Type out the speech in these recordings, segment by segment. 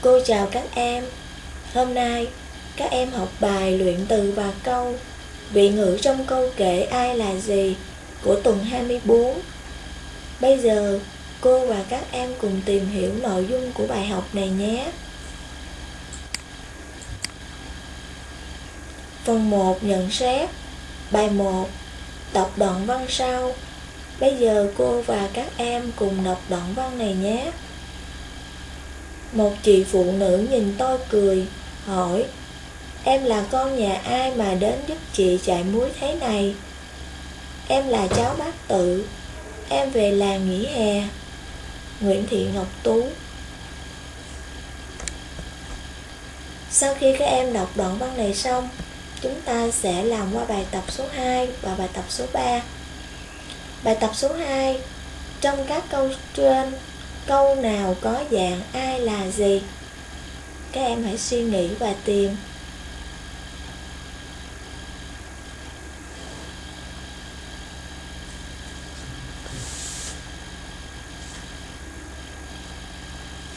Cô chào các em. Hôm nay, các em học bài luyện từ và câu. Vị ngữ trong câu kể ai là gì của tuần 24. Bây giờ, cô và các em cùng tìm hiểu nội dung của bài học này nhé. Phần 1 nhận xét Bài 1 Đọc đoạn văn sau Bây giờ cô và các em cùng đọc đoạn văn này nhé một chị phụ nữ nhìn tôi cười Hỏi Em là con nhà ai mà đến giúp chị chạy muối thế này? Em là cháu bác tự Em về làng nghỉ hè. Nguyễn Thị Ngọc Tú. Sau khi các em đọc đoạn văn này xong chúng ta sẽ làm qua bài tập số 2 và bài tập số 3. Bài tập số 2 Trong các câu trên, câu nào có dạng ai là gì? Các em hãy suy nghĩ và tìm.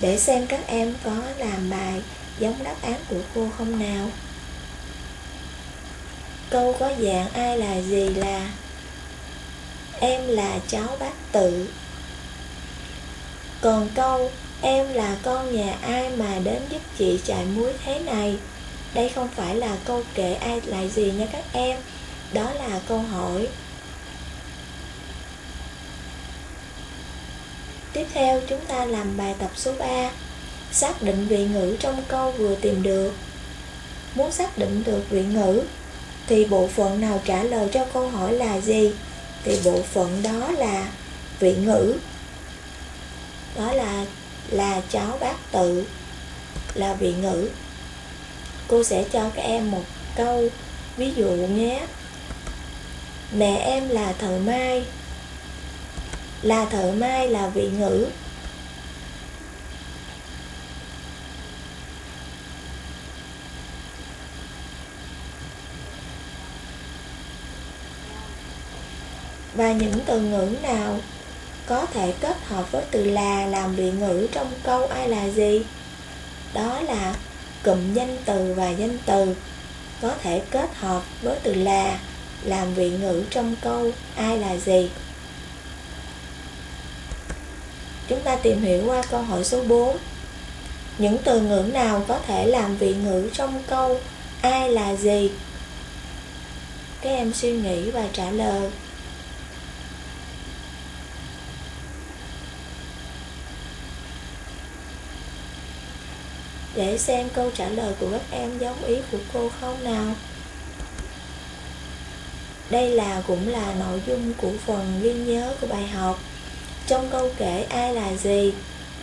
Để xem các em có làm bài giống đáp án của cô không nào. Câu có dạng ai là gì là Em là cháu bác tự còn câu, Em là con nhà ai mà đến giúp chị chạy muối thế này? Đây không phải là câu kể ai lại gì nha các em. Đó là câu hỏi. Tiếp theo, chúng ta làm bài tập số 3 Xác định vị ngữ trong câu vừa tìm được. Muốn xác định được vị ngữ, thì bộ phận nào trả lời cho câu hỏi là gì? Thì bộ phận đó là vị ngữ. Đó là là cháu bác tự, là vị ngữ. Cô sẽ cho các em một câu, ví dụ nhé. Mẹ em là thợ mai. Là thợ mai là vị ngữ và những từ ngữ nào có thể kết hợp với từ là làm vị ngữ trong câu ai là gì? Đó là cụm danh từ và danh từ có thể kết hợp với từ là làm vị ngữ trong câu ai là gì? Chúng ta tìm hiểu qua câu hỏi số 4 những từ ngữ nào có thể làm vị ngữ trong câu ai là gì? Các em suy nghĩ và trả lời. Để xem câu trả lời của các em giống ý của cô không nào. Đây là cũng là nội dung của phần ghi nhớ của bài học. Trong câu kể ai là gì,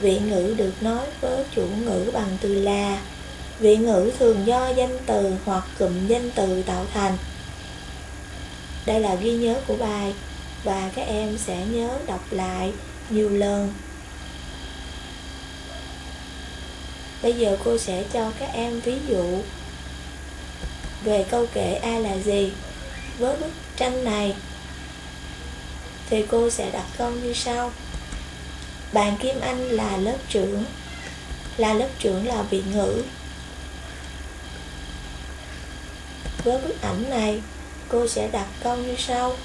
vị ngữ được nói với chủ ngữ bằng từ là. Vị ngữ thường do danh từ hoặc cụm danh từ tạo thành. Đây là ghi nhớ của bài và các em sẽ nhớ đọc lại nhiều lần. Bây giờ cô sẽ cho các em ví dụ về câu kể ai là gì. Với bức tranh này thì cô sẽ đặt câu như sau. Bạn Kim Anh là lớp trưởng. Là lớp trưởng là vị ngữ. Với bức ảnh này, cô sẽ đặt câu như sau.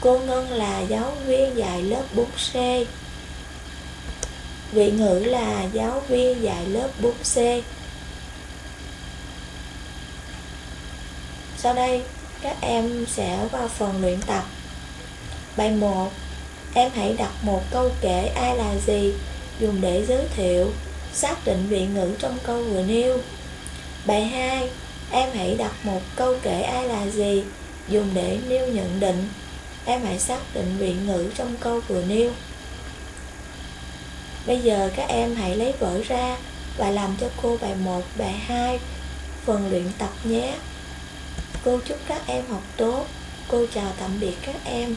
Cô Ngân là giáo viên dạy lớp 4C. Vị ngữ là giáo viên dạy lớp 4C. Sau đây, các em sẽ vào phần luyện tập. Bài 1. Em hãy đặt một câu kể ai là gì, dùng để giới thiệu, xác định vị ngữ trong câu vừa nêu. Bài 2. Em hãy đặt một câu kể ai là gì, dùng để nêu nhận định. Em hãy xác định vị ngữ trong câu vừa nêu. Bây giờ các em hãy lấy vở ra và làm cho cô bài 1, bài 2, phần luyện tập nhé. Cô chúc các em học tốt. Cô chào tạm biệt các em.